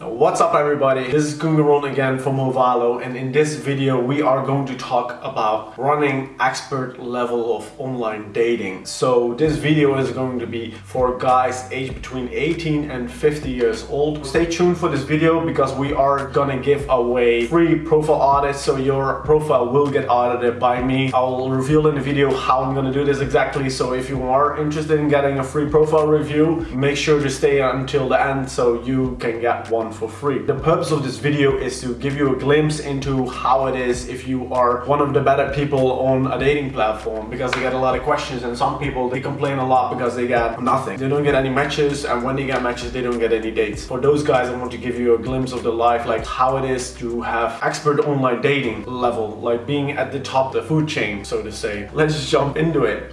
What's up everybody, this is Gungaron again from Movalo and in this video we are going to talk about running expert level of online dating. So this video is going to be for guys aged between 18 and 50 years old. Stay tuned for this video because we are gonna give away free profile audits so your profile will get audited by me. I'll reveal in the video how I'm gonna do this exactly so if you are interested in getting a free profile review make sure to stay until the end so you can get one for free. The purpose of this video is to give you a glimpse into how it is if you are one of the better people on a dating platform because they get a lot of questions and some people they complain a lot because they get nothing. They don't get any matches and when they get matches they don't get any dates. For those guys I want to give you a glimpse of the life like how it is to have expert online dating level like being at the top of the food chain so to say. Let's jump into it.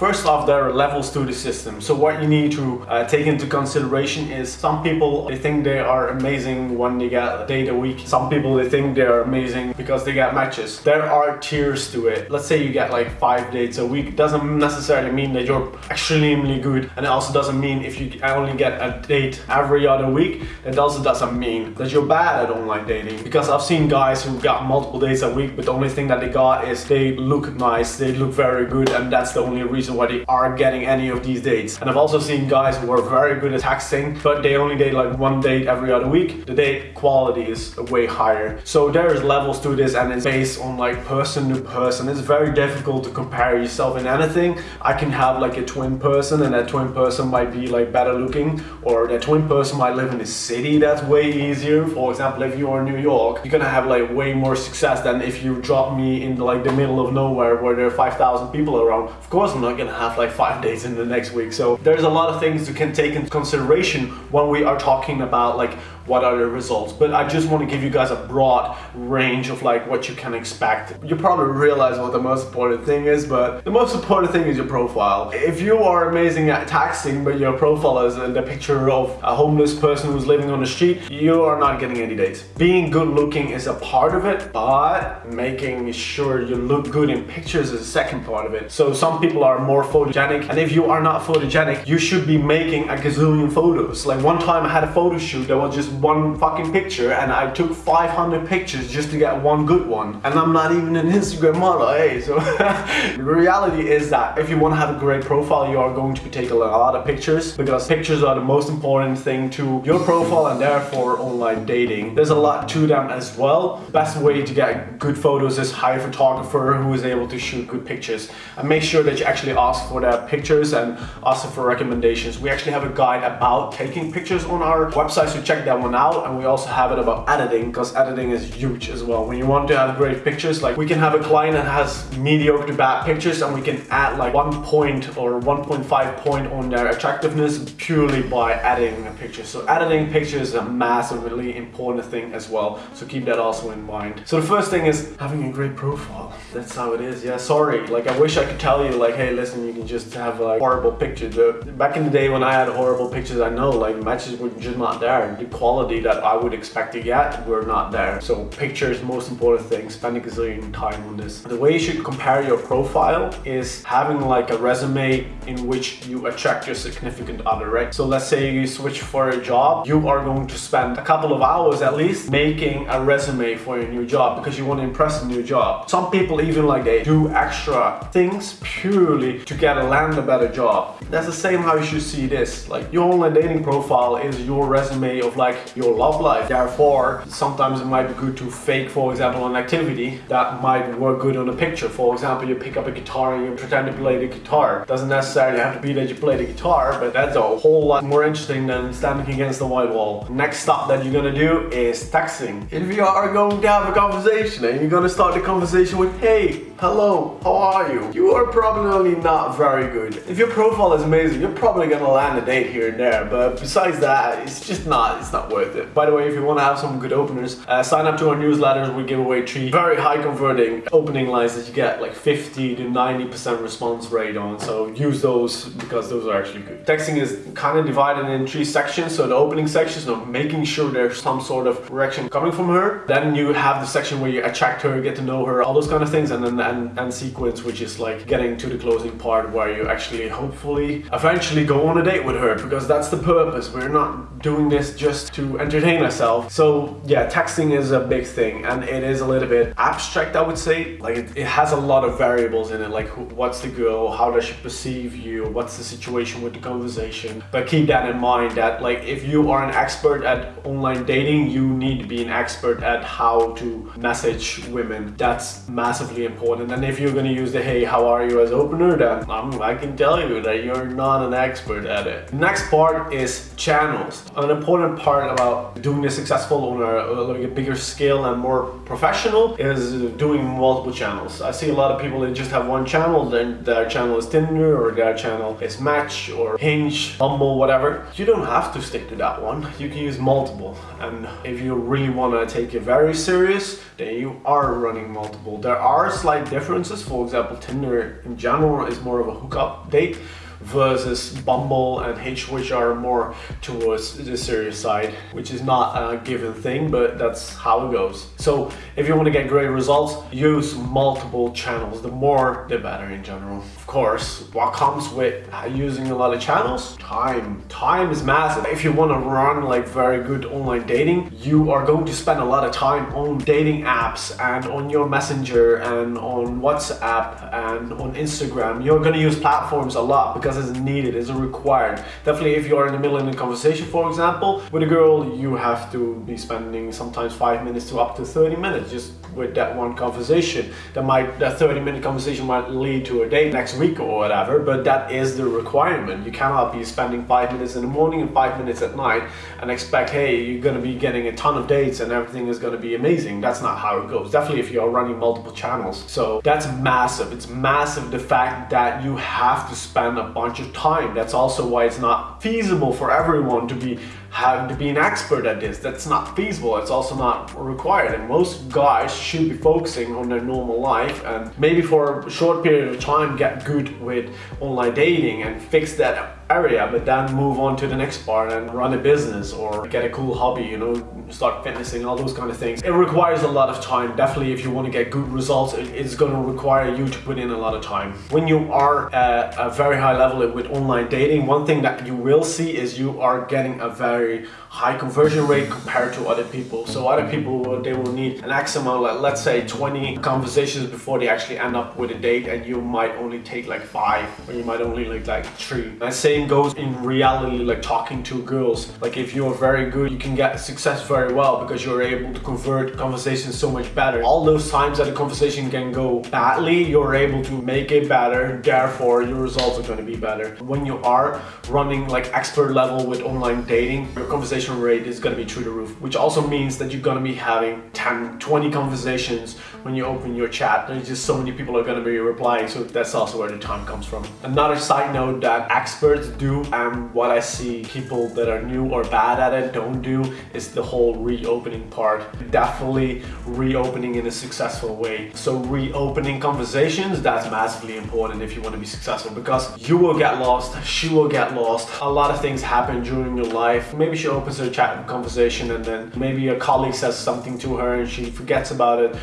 First off, there are levels to the system. So what you need to uh, take into consideration is some people, they think they are amazing when they get a date a week. Some people, they think they are amazing because they get matches. There are tiers to it. Let's say you get like five dates a week. Doesn't necessarily mean that you're extremely good. And it also doesn't mean if you only get a date every other week, it also doesn't mean that you're bad at online dating. Because I've seen guys who got multiple dates a week, but the only thing that they got is they look nice, they look very good, and that's the only reason they are getting any of these dates. And I've also seen guys who are very good at texting, but they only date like one date every other week. The date quality is way higher. So there's levels to this and it's based on like person to person. It's very difficult to compare yourself in anything. I can have like a twin person and that twin person might be like better looking or that twin person might live in a city that's way easier. For example, if you're in New York, you're gonna have like way more success than if you drop me in like the middle of nowhere where there are 5,000 people around. Of course I'm not gonna have like five days in the next week. So there's a lot of things you can take into consideration when we are talking about like what are the results. But I just want to give you guys a broad range of like what you can expect. You probably realize what the most important thing is but the most important thing is your profile. If you are amazing at texting but your profile is the picture of a homeless person who's living on the street you are not getting any dates. Being good looking is a part of it but making sure you look good in pictures is a second part of it. So some people are more photogenic and if you are not photogenic you should be making a gazillion photos like one time I had a photo shoot that was just one fucking picture and I took 500 pictures just to get one good one. And I'm not even an Instagram model, hey, so the reality is that if you want to have a great profile, you are going to be taking a lot of pictures because pictures are the most important thing to your profile and therefore online dating. There's a lot to them as well. Best way to get good photos is hire a photographer who is able to shoot good pictures and make sure that you actually ask for their pictures and ask for recommendations. We actually have a guide about taking pictures on our website, so check that one out and we also have it about editing because editing is huge as well. When you want to have great pictures, like we can have a client that has mediocre to bad pictures and we can add like one point or 1.5 point on their attractiveness purely by editing a picture. So editing pictures is a massively important thing as well. So keep that also in mind. So the first thing is having a great profile. That's how it is. Yeah, sorry. Like I wish I could tell you like, hey, listen, you can just have like horrible pictures. Uh, back in the day when I had horrible pictures, I know like matches were just not there. The quality that I would expect to get were not there. So picture is most important thing, spending a gazillion time on this. The way you should compare your profile is having like a resume in which you attract your significant other, right? So let's say you switch for a job, you are going to spend a couple of hours at least making a resume for your new job because you want to impress a new job. Some people even like they do extra things purely to get a land a better job. That's the same how you should see this. Like your online dating profile is your resume of like your love life. Therefore, sometimes it might be good to fake, for example, an activity that might work good on a picture. For example, you pick up a guitar and you pretend to play the guitar. Doesn't necessarily have to be that you play the guitar, but that's a whole lot more interesting than standing against the white wall. Next stop that you're gonna do is texting. If you are going to have a conversation and you're gonna start the conversation with, hey, hello, how are you? You are probably not very good. If your profile is amazing, you're probably gonna land a date here and there, but besides that, it's just not, it's not worth it. By the way, if you want to have some good openers, uh, sign up to our newsletters. We give away three very high converting opening lines that you get like 50 to 90% response rate on. So use those because those are actually good. Texting is kind of divided in three sections. So the opening section is you making sure there's some sort of reaction coming from her. Then you have the section where you attract her, get to know her, all those kind of things. And then and, and sequence, which is like getting to the closing part where you actually hopefully eventually go on a date with her because that's the purpose. We're not doing this just to entertain ourselves. So yeah, texting is a big thing and it is a little bit abstract, I would say. Like it, it has a lot of variables in it, like who, what's the girl, how does she perceive you, what's the situation with the conversation. But keep that in mind that like if you are an expert at online dating, you need to be an expert at how to message women. That's massively important. And if you're gonna use the hey, how are you as opener, then um, I can tell you that you're not an expert at it. Next part is channels. An important part about doing this successful on a, a, a bigger scale and more professional is doing multiple channels. I see a lot of people that just have one channel, then their channel is Tinder or their channel is Match or Hinge, Bumble, whatever. You don't have to stick to that one. You can use multiple. And if you really want to take it very serious, then you are running multiple. There are slight differences. For example, Tinder in general is more of a hookup date versus Bumble and Hinge which are more towards the serious side which is not a given thing but that's how it goes. So if you want to get great results use multiple channels. The more the better in general. Of course what comes with using a lot of channels? Time. Time is massive. If you want to run like very good online dating you are going to spend a lot of time on dating apps and on your messenger and on whatsapp and on instagram. You're going to use platforms a lot because because it's needed, it's required. Definitely if you're in the middle of a conversation, for example, with a girl, you have to be spending sometimes five minutes to up to 30 minutes just with that one conversation. That might, that 30 minute conversation might lead to a date next week or whatever, but that is the requirement. You cannot be spending five minutes in the morning and five minutes at night and expect, hey, you're gonna be getting a ton of dates and everything is gonna be amazing. That's not how it goes. Definitely if you're running multiple channels. So that's massive. It's massive the fact that you have to spend a bunch of time. That's also why it's not feasible for everyone to be having to be an expert at this. That's not feasible. It's also not required. And most guys should be focusing on their normal life and maybe for a short period of time get good with online dating and fix that area but then move on to the next part and run a business or get a cool hobby you know start fitnessing all those kind of things it requires a lot of time definitely if you want to get good results it's going to require you to put in a lot of time when you are at a very high level with online dating one thing that you will see is you are getting a very high conversion rate compared to other people. So other people, they will need an X amount, like let's say 20 conversations before they actually end up with a date and you might only take like five or you might only like like three. And same goes in reality, like talking to girls. Like if you're very good, you can get success very well because you're able to convert conversations so much better. All those times that a conversation can go badly, you're able to make it better. Therefore, your results are going to be better. When you are running like expert level with online dating, your conversation conversation rate is going to be through the roof, which also means that you're going to be having 10, 20 conversations when you open your chat. There's just so many people are to be replying, so that's also where the time comes from. Another side note that experts do and what I see people that are new or bad at it don't do is the whole reopening part. Definitely reopening in a successful way. So reopening conversations, that's massively important if you want to be successful because you will get lost, she will get lost. A lot of things happen during your life. Maybe she opens her chat conversation and then maybe a colleague says something to her and she forgets about it,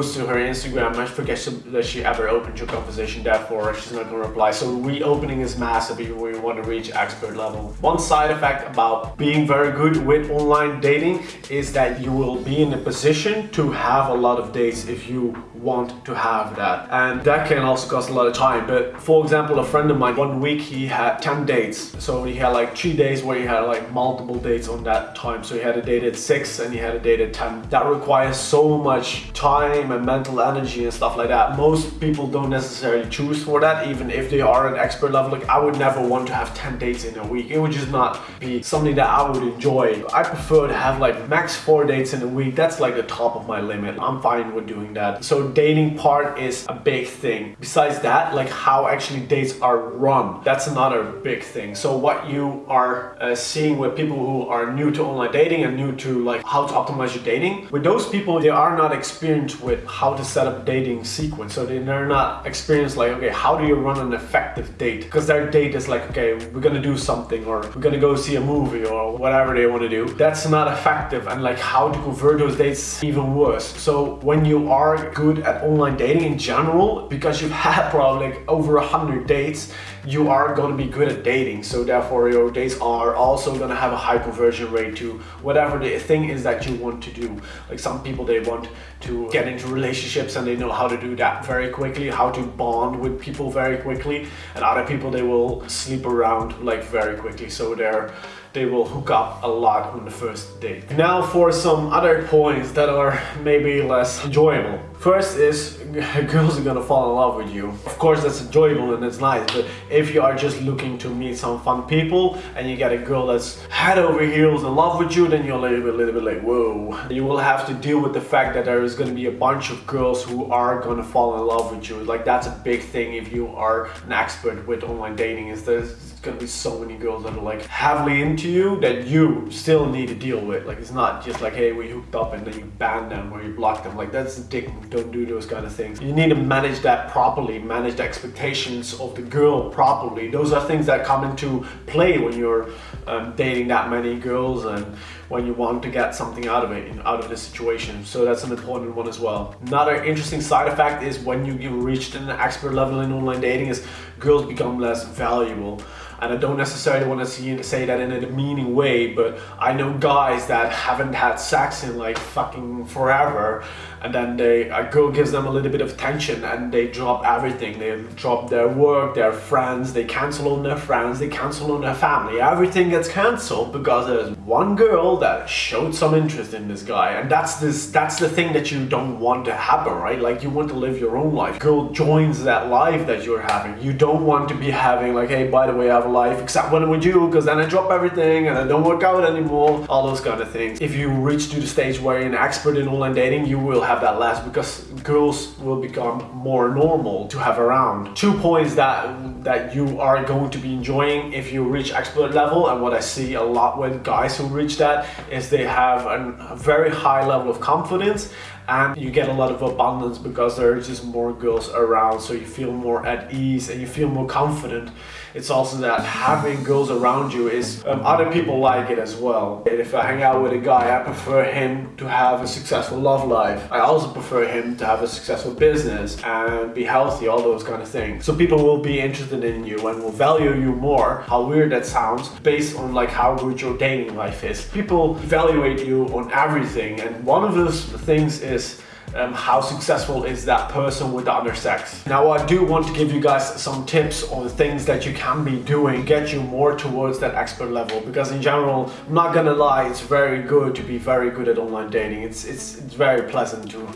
goes to her Instagram and forgets that she ever opened your conversation, therefore she's not gonna reply. So reopening is massive if you want to reach expert level. One side effect about being very good with online dating is that you will be in a position to have a lot of dates if you want to have that. And that can also cost a lot of time. But for example, a friend of mine, one week he had 10 dates. So he had like three days where he had like multiple dates on that time. So he had a date at six and he had a date at 10. That requires so much time and mental energy and stuff like that. Most people don't necessarily choose for that, even if they are an expert level. Like I would never want to have 10 dates in a week. It would just not be something that I would enjoy. I prefer to have like max four dates in a week. That's like the top of my limit. I'm fine with doing that. So dating part is a big thing. Besides that, like how actually dates are run, that's another big thing. So what you are uh, seeing with people who are new to online dating and new to like how to optimize your dating, with those people, they are not experienced with how to set up dating sequence. So they're not experienced like, okay, how do you run an effective date? Because their date is like, okay, we're gonna do something or we're gonna go see a movie or whatever they want to do. That's not effective and like how to convert those dates even worse. So when you are good at online dating in general, because you've had probably like over a hundred dates, you are going to be good at dating. So therefore your dates are also going to have a high conversion rate to whatever the thing is that you want to do. Like some people, they want to get into relationships and they know how to do that very quickly, how to bond with people very quickly. And other people, they will sleep around like very quickly. So they're they will hook up a lot on the first date. Now for some other points that are maybe less enjoyable. First is girls are gonna fall in love with you. Of course that's enjoyable and it's nice, but if you are just looking to meet some fun people and you get a girl that's head over heels in love with you, then you're a little bit, little bit like, whoa. You will have to deal with the fact that there is gonna be a bunch of girls who are gonna fall in love with you. Like that's a big thing if you are an expert with online dating is there's gonna be so many girls that are like heavily into you that you still need to deal with. Like it's not just like, hey, we hooked up and then you ban them or you block them. Like that's a dick don't do those kind of things. You need to manage that properly, manage the expectations of the girl properly. Those are things that come into play when you're um, dating that many girls and when you want to get something out of it, out of the situation. So that's an important one as well. Another interesting side effect is when you reach an expert level in online dating is girls become less valuable and I don't necessarily want to see, say that in a demeaning way, but I know guys that haven't had sex in like fucking forever, and then they a girl gives them a little bit of attention and they drop everything. They drop their work, their friends, they cancel on their friends, they cancel on their family. Everything gets cancelled because there's one girl that showed some interest in this guy, and that's this that's the thing that you don't want to happen, right? Like you want to live your own life. Girl joins that life that you're having. You don't want to be having like, hey, by the way, I have life except when I'm with you because then I drop everything and I don't work out anymore all those kind of things. If you reach to the stage where you're an expert in online dating you will have that less because girls will become more normal to have around. Two points that that you are going to be enjoying if you reach expert level and what I see a lot with guys who reach that is they have a very high level of confidence and you get a lot of abundance because there are just more girls around so you feel more at ease and you feel more confident it's also that having girls around you is um, other people like it as well. If I hang out with a guy I prefer him to have a successful love life. I also prefer him to have a successful business and be healthy all those kind of things. So people will be interested in you and will value you more. How weird that sounds based on like how good your dating life is. People evaluate you on everything and one of those things is um, how successful is that person with the other sex. Now I do want to give you guys some tips on things that you can be doing get you more towards that expert level because in general, I'm not gonna lie, it's very good to be very good at online dating. It's, it's, it's very pleasant to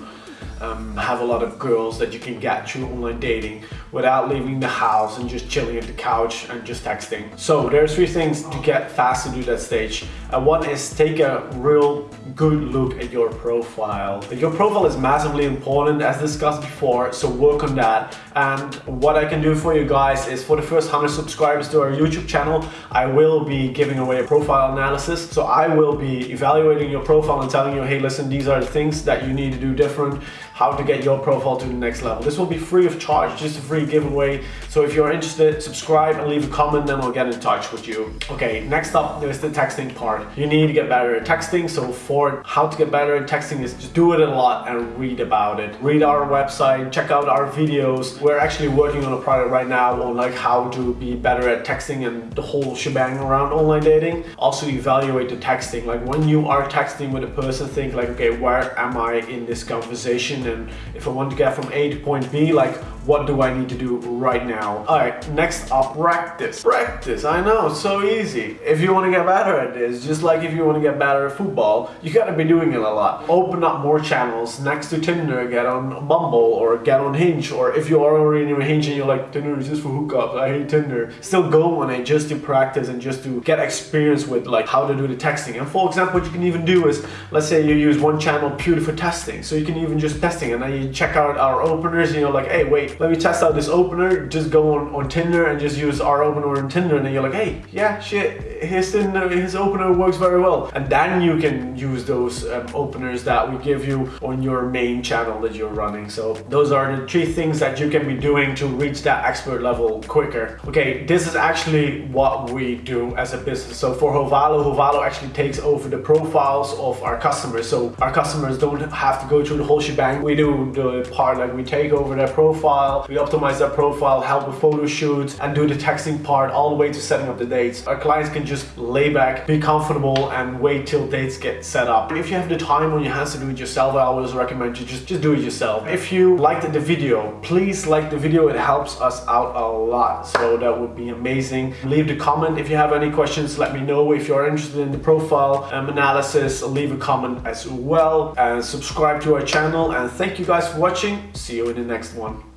um, have a lot of girls that you can get through online dating without leaving the house and just chilling at the couch and just texting. So there's three things to get fast to do that stage. One is take a real good look at your profile. Your profile is massively important as discussed before, so work on that. And what I can do for you guys is for the first 100 subscribers to our YouTube channel, I will be giving away a profile analysis. So I will be evaluating your profile and telling you, hey, listen, these are the things that you need to do different how to get your profile to the next level. This will be free of charge, just a free giveaway. So if you're interested, subscribe and leave a comment, then we'll get in touch with you. Okay, next up, there's the texting part. You need to get better at texting. So for how to get better at texting is just do it a lot and read about it. Read our website, check out our videos. We're actually working on a product right now on like how to be better at texting and the whole shebang around online dating. Also evaluate the texting. Like when you are texting with a person, think like, okay, where am I in this conversation? and if I want to get from A to point B, like what do I need to do right now? All right, next up, practice. Practice, I know, so easy. If you want to get better at this, just like if you want to get better at football, you gotta be doing it a lot. Open up more channels next to Tinder, get on Bumble or get on Hinge, or if you are already on Hinge and you're like, Tinder is just for hookups, I hate Tinder. Still go on it just to practice and just to get experience with like how to do the texting. And for example, what you can even do is, let's say you use one channel purely for testing. So you can even just testing and then you check out our openers and you're like, hey, wait, let me test out this opener. Just go on, on Tinder and just use our opener on Tinder. And then you're like, hey, yeah, shit, his, Tinder, his opener works very well. And then you can use those um, openers that we give you on your main channel that you're running. So those are the three things that you can be doing to reach that expert level quicker. Okay, this is actually what we do as a business. So for Hovalo, Hovalo actually takes over the profiles of our customers. So our customers don't have to go through the whole shebang. We do the part like we take over their profile, we optimize their profile, help with photo shoots and do the texting part all the way to setting up the dates. Our clients can just lay back, be comfortable and wait till dates get set up. If you have the time on your hands to do it yourself, I always recommend you just, just do it yourself. If you liked the video, please like the video. It helps us out a lot. So that would be amazing. Leave the comment if you have any questions. Let me know if you're interested in the profile um, analysis. Leave a comment as well and subscribe to our channel. And thank you guys for watching. See you in the next one.